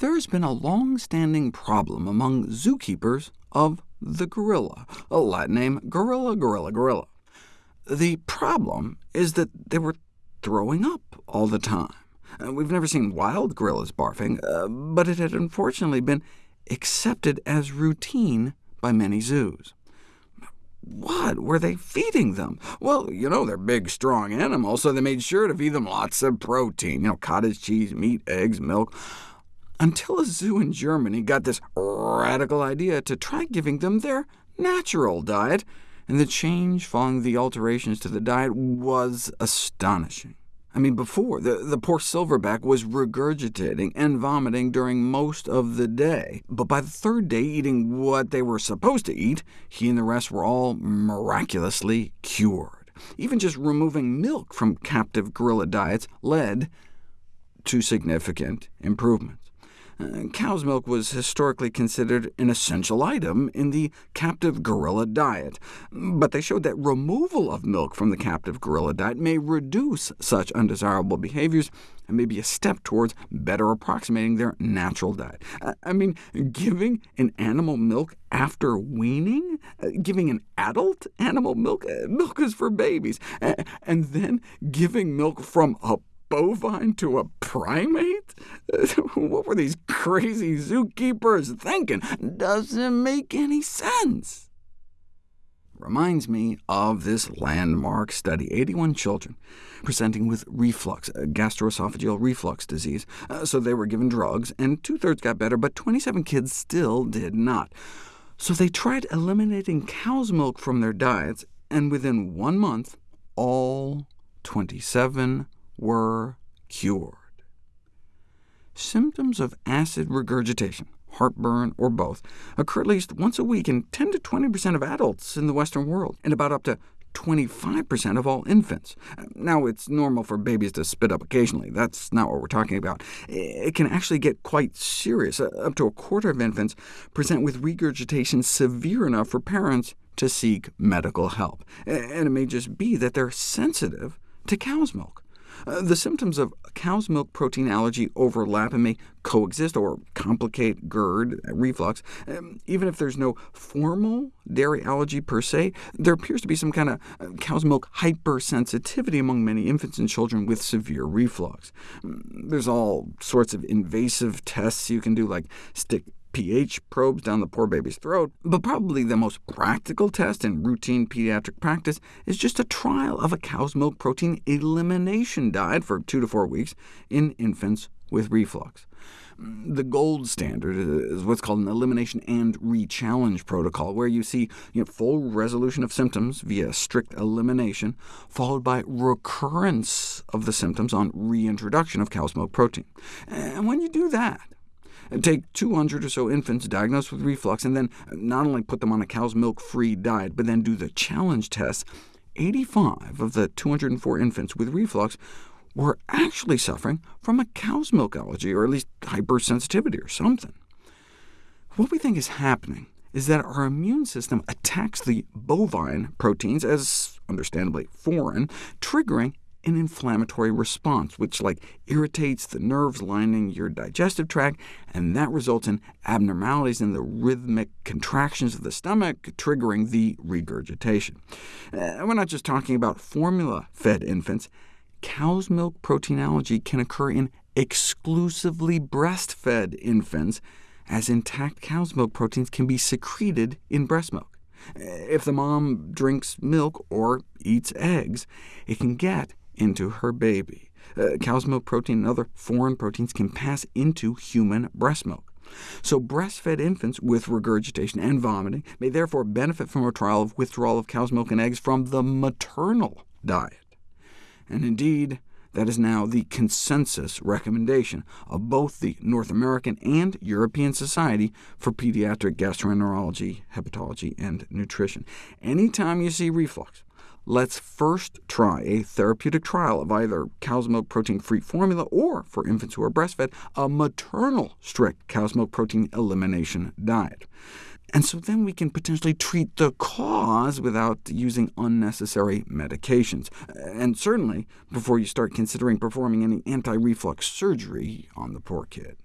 There's been a long-standing problem among zookeepers of the gorilla, a Latin name gorilla, gorilla, gorilla. The problem is that they were throwing up all the time. We've never seen wild gorillas barfing, uh, but it had unfortunately been accepted as routine by many zoos. What were they feeding them? Well, you know, they're big, strong animals, so they made sure to feed them lots of protein, you know, cottage cheese, meat, eggs, milk, until a zoo in Germany got this radical idea to try giving them their natural diet, and the change following the alterations to the diet was astonishing. I mean, before, the, the poor silverback was regurgitating and vomiting during most of the day, but by the third day eating what they were supposed to eat, he and the rest were all miraculously cured. Even just removing milk from captive gorilla diets led to significant improvements. Uh, cow's milk was historically considered an essential item in the captive gorilla diet, but they showed that removal of milk from the captive gorilla diet may reduce such undesirable behaviors and may be a step towards better approximating their natural diet. Uh, I mean, giving an animal milk after weaning? Uh, giving an adult animal milk? Milk is for babies. And then giving milk from a bovine to a primate? what were these crazy zookeepers thinking? Doesn't make any sense. Reminds me of this landmark study, 81 children presenting with reflux, gastroesophageal reflux disease. Uh, so they were given drugs, and two-thirds got better, but 27 kids still did not. So they tried eliminating cow's milk from their diets, and within one month, all 27 were cured. Symptoms of acid regurgitation, heartburn, or both, occur at least once a week in 10 to 20% of adults in the Western world, and about up to 25% of all infants. Now, it's normal for babies to spit up occasionally. That's not what we're talking about. It can actually get quite serious. Uh, up to a quarter of infants present with regurgitation severe enough for parents to seek medical help. And it may just be that they're sensitive to cow's milk. Uh, the symptoms of cow's milk protein allergy overlap and may coexist or complicate GERD, reflux. Um, even if there's no formal dairy allergy per se, there appears to be some kind of uh, cow's milk hypersensitivity among many infants and children with severe reflux. Mm, there's all sorts of invasive tests you can do, like stick pH probes down the poor baby's throat, but probably the most practical test in routine pediatric practice is just a trial of a cow's milk protein elimination diet for two to four weeks in infants with reflux. The gold standard is what's called an elimination and re-challenge protocol, where you see you know, full resolution of symptoms via strict elimination, followed by recurrence of the symptoms on reintroduction of cow's milk protein. And when you do that, Take 200 or so infants diagnosed with reflux, and then not only put them on a cow's milk-free diet, but then do the challenge test. 85 of the 204 infants with reflux were actually suffering from a cow's milk allergy, or at least hypersensitivity or something. What we think is happening is that our immune system attacks the bovine proteins as understandably foreign, triggering an inflammatory response, which like irritates the nerves lining your digestive tract, and that results in abnormalities in the rhythmic contractions of the stomach, triggering the regurgitation. Uh, we're not just talking about formula-fed infants. Cow's milk protein allergy can occur in exclusively breastfed infants, as intact cow's milk proteins can be secreted in breast milk. If the mom drinks milk or eats eggs, it can get into her baby. Uh, cow's milk protein and other foreign proteins can pass into human breast milk. So breastfed infants with regurgitation and vomiting may therefore benefit from a trial of withdrawal of cow's milk and eggs from the maternal diet. And indeed, that is now the consensus recommendation of both the North American and European Society for Pediatric Gastroenterology, Hepatology, and Nutrition. Anytime you see reflux, let's first try a therapeutic trial of either cow's milk protein-free formula or, for infants who are breastfed, a maternal strict cow's milk protein elimination diet. And so then we can potentially treat the cause without using unnecessary medications, and certainly before you start considering performing any anti-reflux surgery on the poor kid.